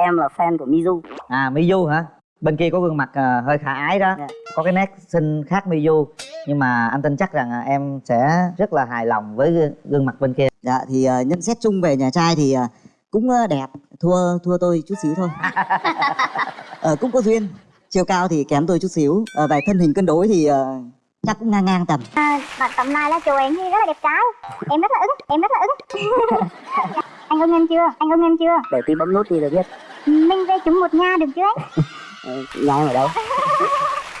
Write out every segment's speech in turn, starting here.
em là fan của Mizu. À Mizu hả? Bên kia có gương mặt à, hơi khả ái đó. Dạ. có cái nét xinh khác Mizu. Nhưng mà anh tin chắc rằng à, em sẽ rất là hài lòng với gương, gương mặt bên kia. Dạ thì ờ, nhận xét chung về nhà trai thì ờ, cũng ờ, đẹp. Thua thua tôi chút xíu thôi. Ờ, cũng có duyên. Chiều cao thì kém tôi chút xíu. Ờ, về thân hình cân đối thì ờ, chắc cũng ngang ngang tầm. Bạn tầm này là chùa em thì rất là đẹp trai. Em rất là ứng em rất là ứng. Anh ưng em chưa? Anh ưng em chưa? Để tí bấm nút thì được biết mình về chúng một nhà được chưa? Anh Ờ, nhà em ở đâu.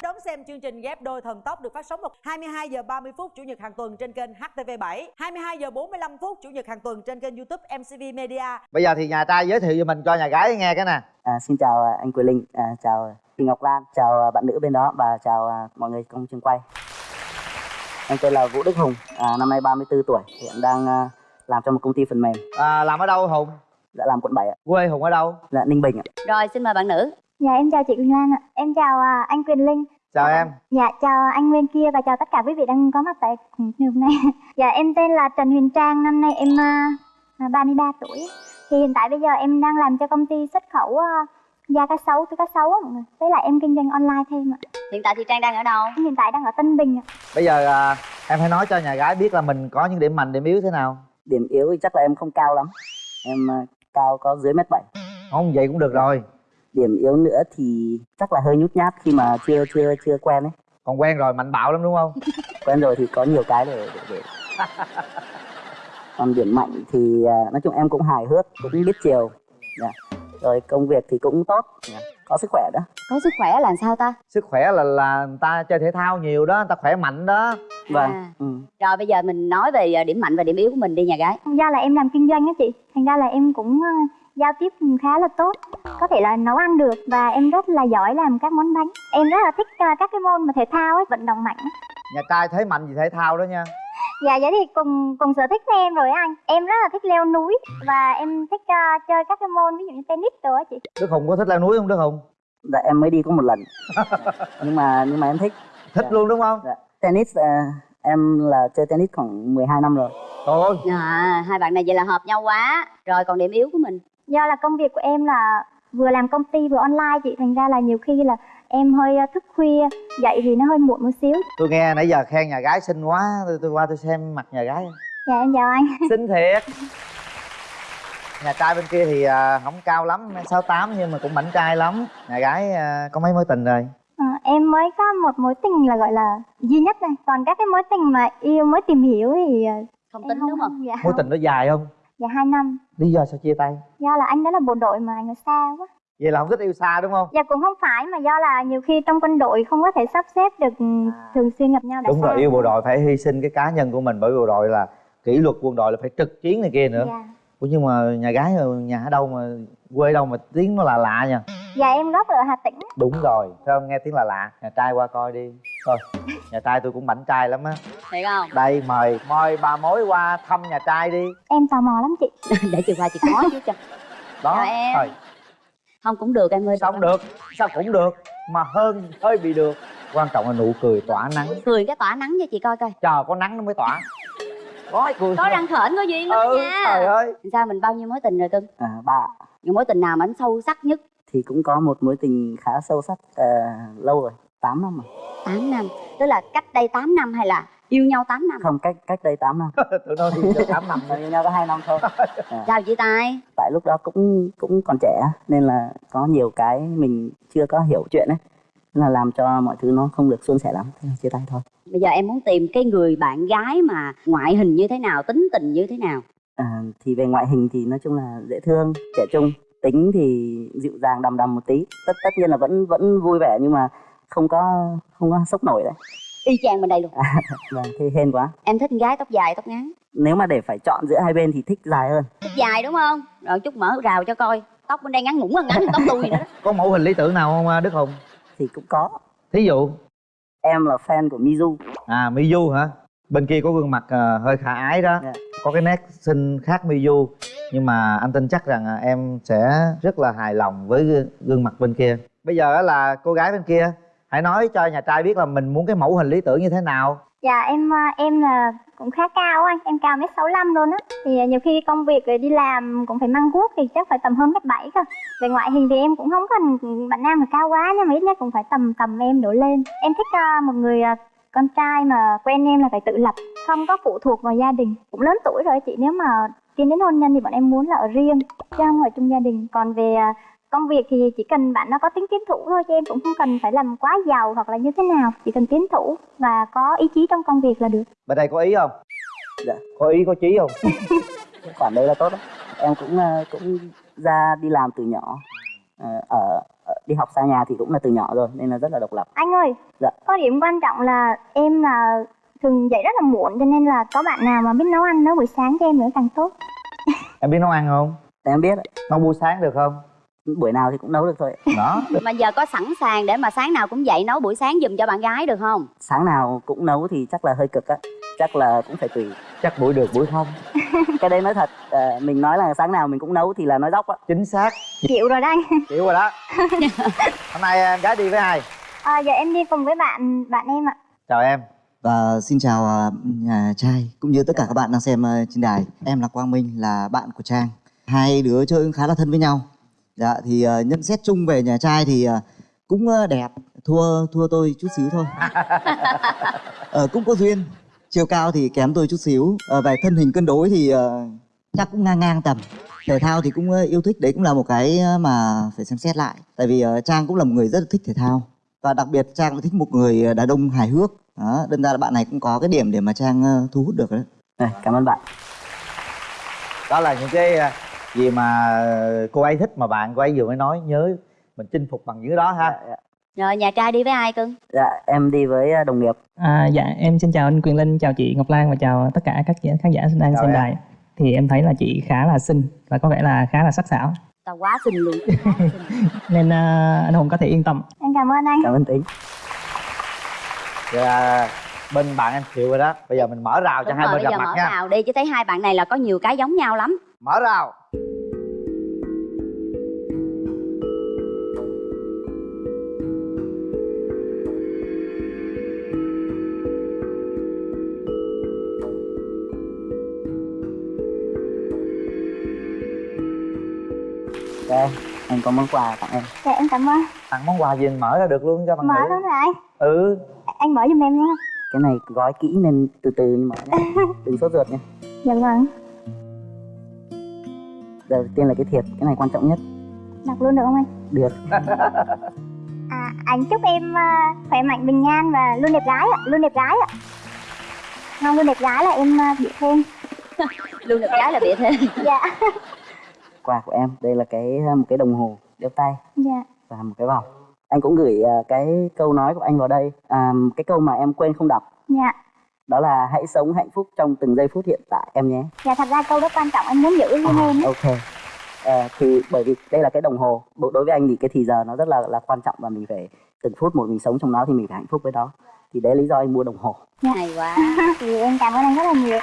Đón xem chương trình ghép đôi thần tốc được phát sóng vào 22 giờ 30 phút chủ nhật hàng tuần trên kênh HTV7, 22 giờ 45 phút chủ nhật hàng tuần trên kênh YouTube MCV Media. bây giờ thì nhà trai giới thiệu cho mình cho nhà gái nghe cái nè. À, xin chào à, anh Quỳ Linh. À, chào chị Ngọc Lan. Chào à, bạn nữ bên đó và chào à, mọi người trong trường quay. Em tên là Vũ Đức Hùng. À, năm nay 34 tuổi. Hiện đang à, làm cho một công ty phần mềm. À, làm ở đâu hùng đã làm quận 7 ạ. Quê hùng ở đâu? Là Ninh Bình ạ. Rồi xin mời bạn nữ. Dạ em chào chị Quỳnh Lan ạ. Em chào à, anh Quyền Linh. Chào em. Dạ chào anh bên kia và chào tất cả quý vị đang có mặt tại trường hôm nay. Dạ em tên là Trần Huyền Trang. Năm nay em à, à, 33 tuổi. Thì hiện tại bây giờ em đang làm cho công ty xuất khẩu à, da cá sấu túi cá sấu á mọi người. Với lại em kinh doanh online thêm ạ. Hiện tại thì Trang đang ở đâu? em hiện tại đang ở Tân Bình ạ. Bây giờ à, em hãy nói cho nhà gái biết là mình có những điểm mạnh điểm yếu thế nào. Điểm yếu thì chắc là em không cao lắm. Em à, cao có dưới mét bảy không vậy cũng được rồi điểm yếu nữa thì chắc là hơi nhút nhát khi mà chưa chưa chưa quen ấy còn quen rồi mạnh bạo lắm đúng không quen rồi thì có nhiều cái để để, để. còn điểm mạnh thì à, nói chung em cũng hài hước cũng biết chiều Dạ. rồi công việc thì cũng tốt Dạ. Có sức khỏe đó. Có sức khỏe là sao ta? sức khỏe là là người ta chơi thể thao nhiều đó người ta khỏe mạnh đó. Vâng À. ừ. Rồi bây giờ mình nói về ờ, điểm mạnh và điểm yếu của mình đi nhà gái. Do là em làm kinh doanh á chị. Thành ra là em cũng ờ, giao tiếp khá là tốt. Có thể là nấu ăn được và em rất là giỏi làm các món bánh. Em rất là thích ờ, các cái môn mà thể thao ấy vận động mạnh nhà trai thế mạnh gì thể thao đó nha dạ vậy thì cùng cùng sở thích với em rồi á anh. Em rất là thích leo núi và em thích ờ, chơi các cái môn ví dụ như tennis rồi á chị. Đức hùng có thích leo núi không đức hùng? Dạ em mới đi có một lần. Nhưng mà nhưng mà em thích. Thích Dạ. luôn đúng không? Dạ. tennis à, em là chơi tennis khoảng 12 năm rồi. Trời ơi. À, Hai bạn này vậy là hợp nhau quá. Rồi còn điểm yếu của mình? Do là công việc của em là vừa làm công ty vừa online chị. Thành ra là nhiều khi là em hơi ờ, thức khuya dậy thì nó hơi muộn một xíu. Tôi nghe nãy giờ khen nhà gái xinh quá tôi, tôi qua tôi xem mặt nhà gái. Dạ em chào anh. Xinh thiệt. Nhà trai bên kia thì à, không cao lắm sáu tám nhưng mà cũng mảnh trai lắm. Nhà gái à, có mấy mối tình rồi? Ờ, em mới có một mối tình là gọi là duy nhất này còn các cái mối tình mà yêu mới tìm hiểu thì Không tính đúng không? dạ. Mối không. tình nó dài không? Dạ hai năm. Lý do sao chia tay? Do là anh đó là bộ đội mà anh ở xa quá vậy là không thích yêu xa đúng không? Dạ cũng không phải mà do là nhiều khi trong quân đội không có thể sắp xếp được ừ, thường xuyên gặp nhau đã đúng xa rồi yêu bộ đội phải hy sinh cái cá nhân của mình bởi vì bộ đội là kỷ luật quân đội là phải trực chiến này kia nữa. Dạ. Ủa nhưng mà nhà gái ở nhà ở đâu mà quê đâu mà tiếng nó là lạ nha? Dạ em gốc ở hà tĩnh. Đúng rồi sao không nghe tiếng là lạ? Nhà trai qua coi đi. Thôi nhà trai tôi cũng mảnh trai lắm á. Thiệt không? đây mời mời bà mối qua thăm nhà trai đi. Em tò mò lắm chị. Để chiều qua chị có chứ cho đó Chào em. thôi Không cũng được em ơi sao không được? Sao cũng được mà hơn hơi bị được. Quan trọng là nụ cười tỏa nắng. Cười cái tỏa nắng cho chị coi coi. Chờ có nắng nó mới tỏa. Có cười Có răng khểnh có duyên lắm ừ nha. trời ơi. Sao mình bao nhiêu mối tình rồi cưng? à, ba Những mối tình nào mà anh sâu sắc nhất? thì cũng có một mối tình khá sâu sắc à, lâu rồi. 8 năm rồi. 8 năm. Tức là cách đây 8 năm hay là yêu nhau 8 năm? không cách cách đây 8 năm. Tụi nó đi cho tám năm Mà yêu nhau có hai năm thôi. Sao chia tay? tại lúc đó cũng cũng còn trẻ nên là có nhiều cái mình chưa có hiểu chuyện ấy. Nên là làm cho mọi thứ nó không được suôn sẻ lắm. Thế là chia tay thôi. Bây giờ em muốn tìm cái người bạn gái mà ngoại hình như thế nào, tính tình như thế nào? à, thì về ngoại hình thì nói chung là dễ thương trẻ trung. Tính thì dịu dàng đầm đầm một tí. Tất tất nhiên là vẫn vẫn vui vẻ nhưng mà không có không có sốc nổi đấy Y chang bên đây luôn. vâng thế hên quá Em thích gái tóc dài, tóc ngắn. nếu mà để phải chọn giữa hai bên thì thích dài hơn Thích dài đúng không? Rồi chút mở rào cho coi. Tóc bên đây ngắn ngủn hơn ngắn tóc tôi nữa đó. có mẫu hình lý tưởng nào không à, đức hùng thì cũng có thí dụ em là fan của Mizu à miyu hả bên kia có gương mặt à, hơi khả ái đó Dạ. có cái nét xinh khác miyu nhưng mà anh tin chắc rằng à, em sẽ rất là hài lòng với gương- gương mặt bên kia bây giờ á là cô gái bên kia hãy nói cho nhà trai biết là mình muốn cái mẫu hình lý tưởng như thế nào. Dạ em ờ, em là cũng khá cao anh em cao mét sáu luôn á. Thì ờ, nhiều khi công việc rồi đi làm cũng phải mang guốc thì chắc phải tầm hơn mét bảy cơ. Về ngoại hình thì em cũng không cần bạn nam mà cao quá nhưng mà ít nhất cũng phải tầm tầm em đổ lên. Em thích một người con trai mà quen em là phải tự lập, không có phụ thuộc vào gia đình. Cũng lớn tuổi rồi chị, nếu mà tiến đến hôn nhân thì bọn em muốn là ở riêng, chứ không ở chung gia đình. Còn về công việc thì chỉ cần bạn nó có tính tiến thủ thôi chứ em cũng không cần phải làm quá giàu hoặc là như thế nào. Chỉ cần tiến thủ và có ý chí trong công việc là được. Bên đây có ý không? Dạ. có ý có chí không? Khoản đấy là tốt đấy em cũng ờ, cũng ra đi làm từ nhỏ. Ờ, ở, đi học xa nhà thì cũng là từ nhỏ rồi nên là rất là độc lập. Anh ơi Dạ. có điểm quan trọng là em là thường dậy rất là muộn cho nên là có bạn nào mà biết nấu ăn nấu buổi sáng cho em nữa càng tốt. Em biết nấu ăn không? Em biết nấu buổi sáng được không buổi nào thì cũng nấu được thôi đó. Mà giờ có sẵn sàng để mà sáng nào cũng dậy nấu buổi sáng giùm cho bạn gái được không? Sáng nào cũng nấu thì chắc là hơi cực á. Chắc là cũng phải tùy. Chắc buổi được buổi không. Cái đấy nói thật ờ, mình nói là sáng nào mình cũng nấu thì là nói dóc á. Chính xác. Chịu rồi anh chịu rồi đó. Hôm nay em gái đi với ai? À, giờ em đi cùng với bạn bạn em ạ. Chào em. Và xin chào à, nhà trai cũng như tất cả các bạn đang xem à, trên đài. Em là Quang Minh là bạn của Trang. Hai đứa chơi khá là thân với nhau. Dạ thì à, nhận xét chung về nhà trai thì à, cũng à, đẹp, thua thua tôi chút xíu thôi. Ờ, cũng có duyên. Chiều cao thì kém tôi chút xíu. Ờ, về thân hình cân đối thì à, chắc cũng ngang ngang tầm. Thể thao thì cũng à, yêu thích đấy cũng là một cái à, mà phải xem xét lại. Tại vì à, Trang cũng là một người rất là thích thể thao và đặc biệt Trang cũng thích một người đàn ông hài hước đó đâm ra là bạn này cũng có cái điểm để mà Trang ờ, thu hút được đấy Này, cảm ơn bạn đó là những cái à, gì mà cô ấy thích mà bạn cô ấy vừa mới nói nhớ mình chinh phục bằng những đó ha. Dạ, dạ. rồi nhà trai đi với ai cưng? Dạ em đi với ờ, đồng nghiệp. À, dạ em xin chào anh Quyền Linh, chào chị Ngọc Lan và chào tất cả các khán khán giả đang Chào xem em. đài. Thì em thấy là chị khá là xinh và có vẻ là khá là sắc sảo. Tao quá xinh luôn nên à, anh Hùng có thể yên tâm. em cảm ơn anh. Cảm ơn tính. Vậy là bên bạn em chịu rồi đó. Bây giờ mình mở rào cho Đúng hai rồi, bên bây gặp giờ mặt mở nha. rào đi chứ thấy hai bạn này là có nhiều cái giống nhau lắm. Mở rào em có món quà tặng em. Dạ em cảm ơn. Tặng món quà gì mình mở ra được luôn cho bạn mở luôn rồi anh. Ừ. Anh mở giùm em nha. Cái này gói kỹ nên từ từ mở nhé đừng sốt ruột nha. Dạ vâng. Đầu tiên là cái thiệp cái này quan trọng nhất. Đọc luôn được không anh? Được. À anh chúc em à, khỏe mạnh bình an và luôn đẹp gái ạ luôn đẹp gái ạ. Không luôn đẹp gái là em uh, bị thêm. Luôn được cái là bị thêm. Dạ quà của em. Đây là cái ờ, một cái đồng hồ đeo tay dạ. và một cái vòng. Anh cũng gửi ờ, cái câu nói của anh vào đây. À, cái câu mà em quên không đọc. Dạ. Đó là hãy sống hạnh phúc trong từng giây phút hiện tại em nhé. Dạ thật ra câu đó quan trọng. Anh muốn giữ riêng em ấy. ok. Ờ, thì bởi vì đây là cái đồng hồ đối với anh thì cái thì giờ nó rất là là quan trọng và mình phải từng phút một mình sống trong nó thì mình phải hạnh phúc với đó thì đấy lý do anh mua đồng hồ. Hay quá. Thì em cảm ơn anh rất là nhiều.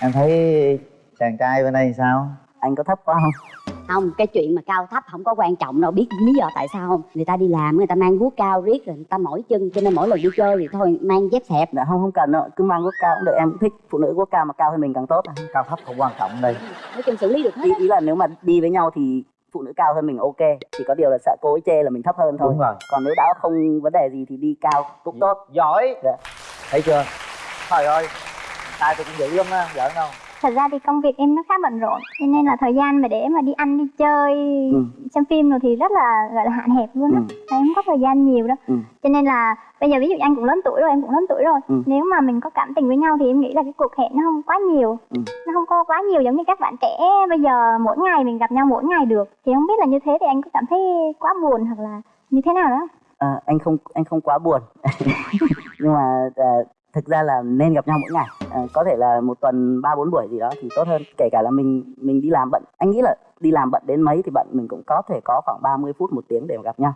Em thấy chàng trai bên đây sao? Anh có thấp quá không? Không cái chuyện mà cao thấp không có quan trọng đâu. Biết lý do tại sao không? Người ta đi làm người ta mang guốc cao riết rồi người ta mỏi chân cho nên mỗi lần đi chơi thì thôi mang dép xẹp. Dạ không không cần đâu. Cứ mang quốc cao cũng được. Em cũng thích phụ nữ quốc cao mà cao hơn mình càng tốt cao thấp không quan trọng đây. Nói chung xử lý được hết ý, ý là nếu mà đi với nhau thì phụ nữ cao hơn mình ok. Chỉ có điều là sợ cô ấy chê là mình thấp hơn thôi. Đúng rồi. Còn nếu đã không vấn đề gì thì đi cao cũng tốt. Giỏi. Dạ. thấy chưa? Trời ơi. Tay tôi cũng dữ lắm á. Giỡn đâu thật ra thì công việc em nó khá bận rộn cho nên là thời gian mà để mà đi ăn đi chơi Ừ. xem phim rồi thì rất là gọi là hạn hẹp luôn á Ừ. em không có thời gian nhiều đâu Ừ. cho nên là bây giờ ví dụ anh cũng lớn tuổi rồi em cũng lớn tuổi rồi Ừ. nếu mà mình có cảm tình với nhau thì em nghĩ là cái cuộc hẹn nó không quá nhiều Ừ. nó không có quá nhiều giống như các bạn trẻ bây giờ mỗi ngày mình gặp nhau mỗi ngày được thì không biết là như thế thì anh có cảm thấy quá buồn hoặc là như thế nào đó Ờ, anh không anh không quá buồn nhưng mà ờ, thực ra là nên gặp nhau mỗi ngày. Ờ, có thể là một tuần ba bốn buổi gì đó thì tốt hơn. Kể cả là mình mình đi làm bận. Anh nghĩ là đi làm bận đến mấy thì bận mình cũng có thể có khoảng 30 phút một tiếng để mà gặp nhau.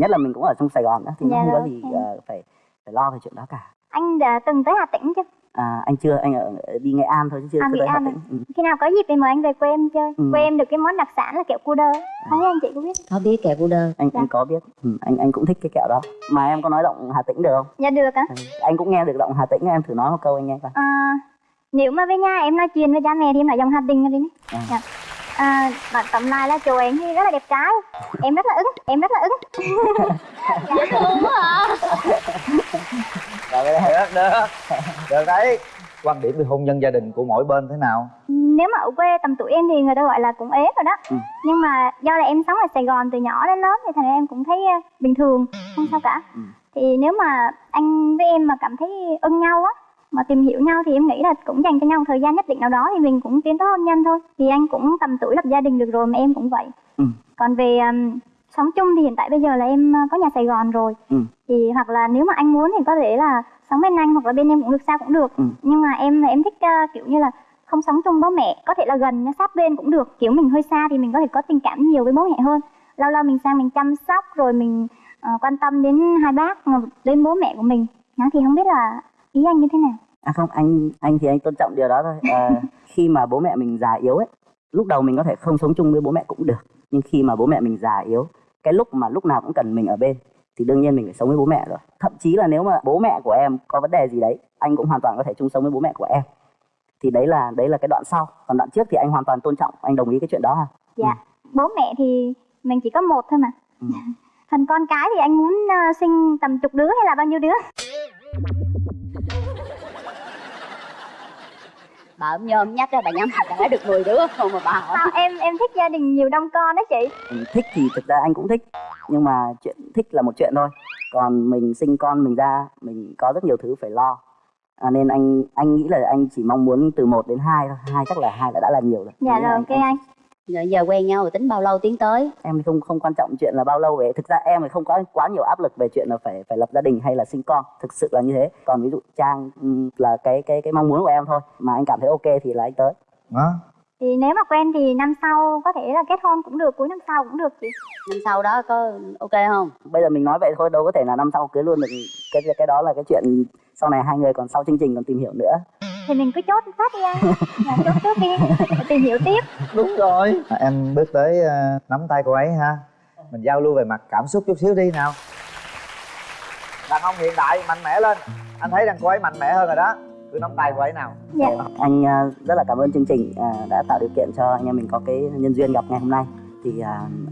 Nhất là mình cũng ở trong Sài Gòn đó thì nó Dạ không có rồi, gì ok. ờ, phải phải lo về chuyện đó cả. Anh đã từng tới Hà Tĩnh chưa à, anh chưa anh ở đi nghệ an thôi chứ chưa À, Nghệ An à? tĩnh ừ. khi nào có dịp thì mời anh về quê em chơi Ừ. quê em được cái món đặc sản là kẹo cu đơ không biết anh chị có biết có biết kẹo cu đơ anh Dạ. anh có biết ừ, anh anh cũng thích cái kẹo đó mà em có nói giọng hà tĩnh được không dạ được á ừ. anh cũng nghe được giọng hà tĩnh em thử nói một câu anh nghe coi à, nếu mà về nhà em nói chuyện với cha mẹ thì em nói dòng hà rồi đi À. dạ. à, bạn tóm lại là chồng em thì rất là đẹp trai em rất là ứng em rất là ứng dễ thương quá cái đấy được được được đấy. Quan điểm về hôn nhân gia đình của mỗi bên thế nào? Nếu mà ở quê tầm tuổi em thì người ta gọi là cũng ế rồi đó. Ừ. nhưng mà do là em sống ở sài gòn từ nhỏ đến lớn thì thành ra em cũng thấy ờ, bình thường không sao cả. Ừ. thì nếu mà anh với em mà cảm thấy ưng nhau á mà tìm hiểu nhau thì em nghĩ là cũng dành cho nhau một thời gian nhất định nào đó thì mình cũng tiến tới hôn nhân thôi. Vì anh cũng tầm tuổi lập gia đình được rồi mà em cũng vậy. Ừ. còn về ừm, sống chung thì hiện tại bây giờ là em ờ, có nhà sài gòn rồi. Ừ. thì hoặc là nếu mà anh muốn thì có thể là sống bên anh hoặc là bên em cũng được sao cũng được. Ừ. nhưng mà em là em thích ờ, kiểu như là không sống chung bố mẹ có thể là gần nha, sát bên cũng được. Kiểu mình hơi xa thì mình có thể có tình cảm nhiều với bố mẹ hơn. Lâu lâu mình sang mình chăm sóc rồi mình ờ, quan tâm đến hai bác đến bố mẹ của mình. Đó, thì không biết là ý anh như thế nào? À không anh anh thì anh tôn trọng điều đó thôi. À, khi mà bố mẹ mình già yếu ấy lúc đầu mình có thể không sống chung với bố mẹ cũng được. Nhưng khi mà bố mẹ mình già yếu cái lúc mà lúc nào cũng cần mình ở bên thì đương nhiên mình phải sống với bố mẹ rồi. Thậm chí là nếu mà bố mẹ của em có vấn đề gì đấy anh cũng hoàn toàn có thể chung sống với bố mẹ của em. Thì đấy là đấy là cái đoạn sau. Còn đoạn trước thì anh hoàn toàn tôn trọng anh đồng ý cái chuyện đó ha. Dạ. Bố mẹ thì mình chỉ có một thôi mà. Ừ. thành con cái thì anh muốn ờ, sinh tầm chục đứa hay là bao nhiêu đứa bà ốm nhôm nhắc đó bà nhắm đã được 10 đứa không mà bà hỏi. Sao em em thích gia đình nhiều đông con đó chị? Ừ, thích thì thực ra anh cũng thích nhưng mà chuyện thích là một chuyện thôi. Còn mình sinh con mình ra mình có rất nhiều thứ phải lo. À, nên anh anh nghĩ là anh chỉ mong muốn từ 1 đến 2 thôi. Hai chắc là hai là đã là nhiều rồi. Dạ Nên rồi anh- ok anh rồi giờ quen nhau rồi tính bao lâu tiến tới? Em không không quan trọng chuyện là bao lâu về. Thực ra em thì không có quá nhiều áp lực về chuyện là phải phải lập gia đình hay là sinh con. Thực sự là như thế. Còn ví dụ trang ừm, là cái cái cái mong muốn của em thôi mà anh cảm thấy ok thì là anh tới. Đó thì nếu mà quen thì năm sau có thể là kết hôn cũng được cuối năm sau cũng được chị. Năm sau đó có ok không? Bây giờ mình nói vậy thôi đâu có thể là năm sau cưới luôn được. Cái cái đó là cái chuyện sau này hai người còn sau chương trình còn tìm hiểu nữa thì mình cứ chốt phát đi anh dạ, chốt trước đi tìm hiểu tiếp. Đúng rồi. À, em bước tới ờ, nắm tay cô ấy ha. Mình giao lưu về mặt cảm xúc chút xíu đi nào. Đàn ông hiện đại mạnh mẽ lên. Anh thấy rằng cô ấy mạnh mẽ hơn rồi đó. Cứ nắm tay cô ấy nào. Dạ. Anh à, rất là cảm ơn chương trình à, đã tạo điều kiện cho anh em mình có cái nhân duyên gặp ngày hôm nay. Thì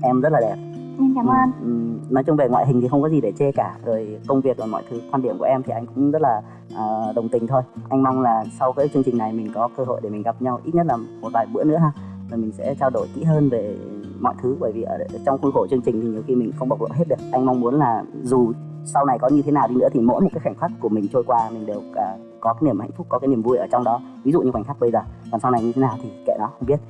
em rất là đẹp em cảm ơn. Ừ, nói chung về ngoại hình thì không có gì để chê cả. Rồi công việc và mọi thứ quan điểm của em thì anh cũng rất là à, đồng tình thôi. Anh mong là sau cái chương trình này mình có cơ hội để mình gặp nhau ít nhất là một vài bữa nữa ha. Và mình sẽ trao đổi kỹ hơn về mọi thứ bởi vì ở trong khuôn khổ chương trình thì nhiều khi mình không bộc lộ hết được. Anh mong muốn là dù sau này có như thế nào đi nữa thì mỗi một cái khoảnh khắc của mình trôi qua mình đều à, có cái niềm hạnh phúc có cái niềm vui ở trong đó. Ví dụ như khoảnh khắc bây giờ còn sau này như thế nào thì kệ nó không biết.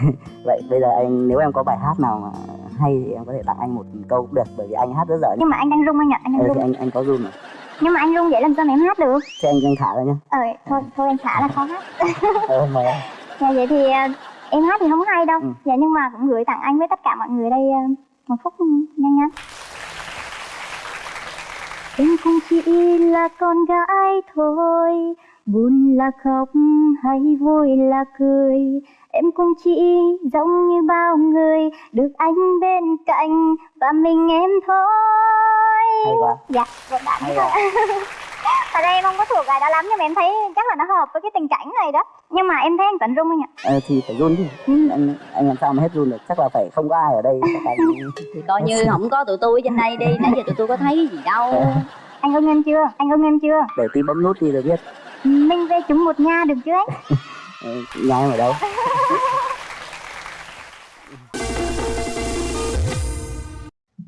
Vậy bây giờ anh nếu em có bài hát nào mà hay thì em có thể tặng anh một câu cũng được bởi vì anh hát rất dở nhưng mà anh đang rung anh ạ anh đang ừ, rung. anh anh có run mà. Nhưng mà anh rung vậy làm sao mà em hát được? Thế anh anh thả ra nhá. Ờ thôi thôi em thả là khó hát. Ờ mời em dạ vậy thì ờ, em hát thì không hay đâu. Ừ. dạ nhưng mà cũng gửi tặng anh với tất cả mọi người đây ờ, một phút nhanh nhanh em cũng chỉ là con gái thôi buồn là khóc hay vui là cười em cũng chỉ giống như bao người được anh bên cạnh và mình em thôi. Hay quá. Dạ một bạn. Hay Thật ra em không có thuộc bài đó lắm nhưng mà em thấy chắc là nó hợp với cái tình cảnh này đó. Nhưng mà em thấy anh Tuấn rung anh ạ. Ờ, thì phải run chứ. Anh anh làm sao mà hết run được? Chắc là phải không có ai ở đây là thì coi như không có tụi tôi ở trên đây đi nãy giờ tụi tôi có thấy gì đâu. Anh ưng em chưa? Anh ưng em chưa? để tí bấm nút đi rồi biết. Mình về chúng một nhà được chứ anh? em ở đâu.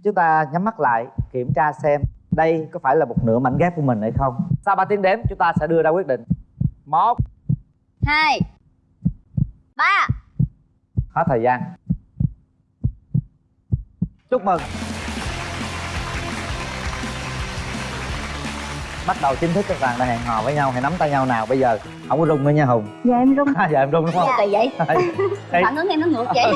Chúng ta nhắm mắt lại kiểm tra xem đây có phải là một nửa mảnh ghép của mình hay không. Sau 3 tiếng đếm chúng ta sẽ đưa ra quyết định. Một. Hai. Ba. Hết thời gian. Chúc mừng bắt đầu chính thức các bạn đã hẹn hò với nhau hãy nắm tay nhau nào bây giờ không có rung nữa nha hùng. Dạ em rung. Giờ em rung đúng không? Kỳ vậy. Đây. phản ứng em nó ngược vậy